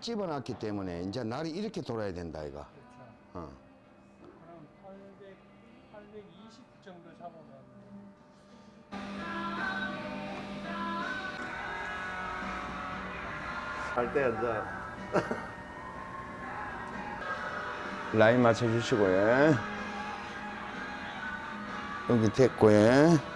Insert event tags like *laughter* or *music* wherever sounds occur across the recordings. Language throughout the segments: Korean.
집어놨기 때문에 이제 날이 이렇게 돌아야 된다 이거. 그렇죠. 어. 그럼 800, 820 정도 잡으면 할때 이제 *laughs* 라인 맞춰주시고 요. 여기 됐고 요.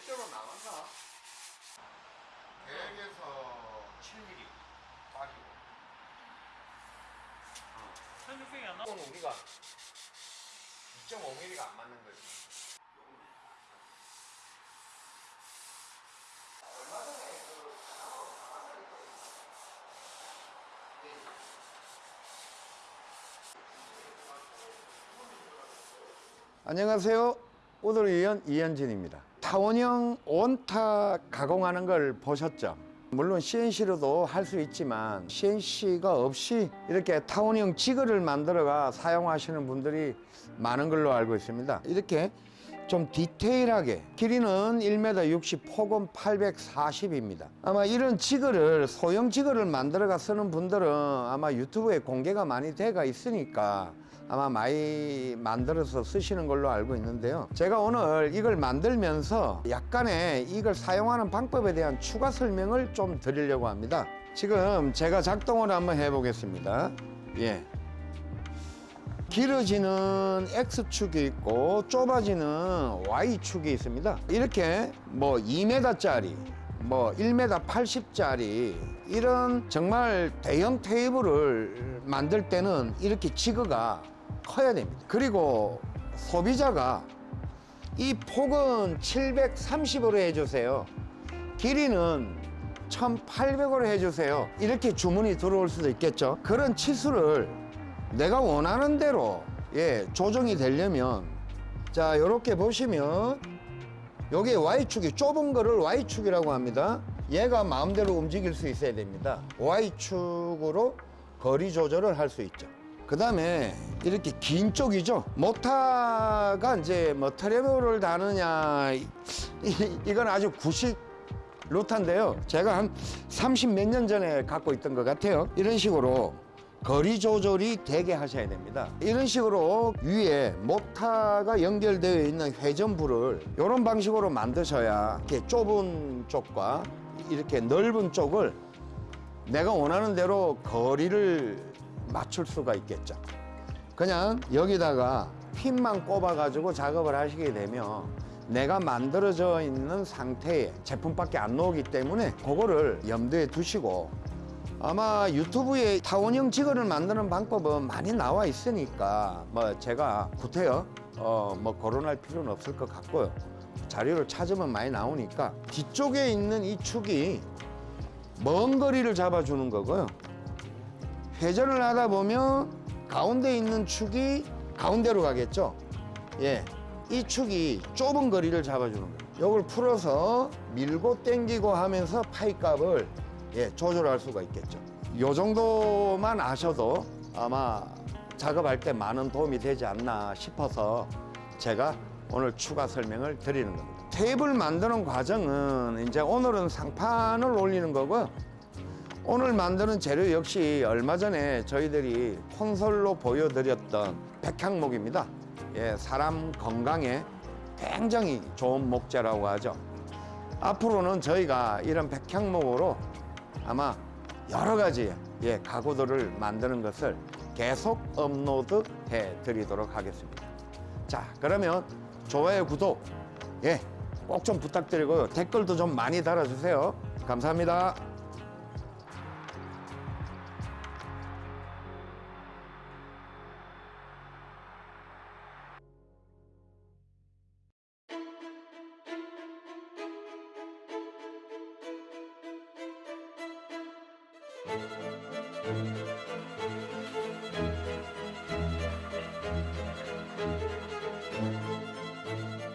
계획대로 나간다. 계획에서 7mm 빠지고. 1600이 안 나? 이건 우리가 2.5mm가 안 맞는 거지. 안녕하세요. 오돌이연 이현진입니다. 타원형 온탁 가공하는 걸 보셨죠? 물론 CNC로도 할 수 있지만 CNC가 없이 이렇게 타원형 지그를 만들어가 사용하시는 분들이 많은 걸로 알고 있습니다. 이렇게 좀 디테일하게 길이는 1m 60, 폭은 840입니다. 아마 이런 지그를 소형 지그를 만들어가 쓰는 분들은 아마 유튜브에 공개가 많이 돼가 있으니까 아마 많이 만들어서 쓰시는 걸로 알고 있는데요. 제가 오늘 이걸 만들면서 약간의 이걸 사용하는 방법에 대한 추가 설명을 좀 드리려고 합니다. 지금 제가 작동을 한번 해보겠습니다. 예. 길어지는 X축이 있고 좁아지는 Y축이 있습니다. 이렇게 뭐 2m짜리, 뭐 1m 80짜리 이런 정말 대형 테이블을 만들 때는 이렇게 지그가 커야 됩니다. 그리고 소비자가 이 폭은 730으로 해주세요. 길이는 1800으로 해주세요. 이렇게 주문이 들어올 수도 있겠죠. 그런 치수를 내가 원하는 대로 예, 조정이 되려면 자, 이렇게 보시면 여기 Y축이 좁은 거를 Y축이라고 합니다. 얘가 마음대로 움직일 수 있어야 됩니다. Y축으로 거리 조절을 할 수 있죠. 그 다음에 이렇게 긴 쪽이죠. 모타가 이제 뭐 트래블을 다느냐, 이, 이건 아주 구식 루타인데요. 제가 한 30 몇 년 전에 갖고 있던 것 같아요. 이런 식으로 거리 조절이 되게 하셔야 됩니다. 이런 식으로 위에 모타가 연결되어 있는 회전부를 이런 방식으로 만드셔야 이렇게 좁은 쪽과 이렇게 넓은 쪽을 내가 원하는 대로 거리를 맞출 수가 있겠죠. 그냥 여기다가 핀만 꼽아 가지고 작업을 하시게 되면 내가 만들어져 있는 상태의 제품밖에 안 나오기 때문에 그거를 염두에 두시고 아마 유튜브에 타원형 지거를 만드는 방법은 많이 나와 있으니까 뭐 제가 구태여 어 뭐 거론할 필요는 없을 것 같고요 자료를 찾으면 많이 나오니까 뒤쪽에 있는 이 축이 먼 거리를 잡아주는 거고요 회전을 하다 보면 가운데 있는 축이 가운데로 가겠죠 예, 이 축이 좁은 거리를 잡아주는 거예요 이걸 풀어서 밀고 당기고 하면서 파이 값을 예, 조절할 수가 있겠죠. 요 정도만 아셔도 아마 작업할 때 많은 도움이 되지 않나 싶어서 제가 오늘 추가 설명을 드리는 겁니다. 테이블 만드는 과정은 이제 오늘은 상판을 올리는 거고요. 오늘 만드는 재료 역시 얼마 전에 저희들이 콘솔로 보여드렸던 백향목입니다. 예, 사람 건강에 굉장히 좋은 목재라고 하죠. 앞으로는 저희가 이런 백향목으로 아마 여러 가지 예, 가구들을 만드는 것을 계속 업로드 해 드리도록 하겠습니다. 자, 그러면 좋아요, 구독, 예, 꼭 좀 부탁드리고요. 댓글도 좀 많이 달아주세요. 감사합니다. Thank you.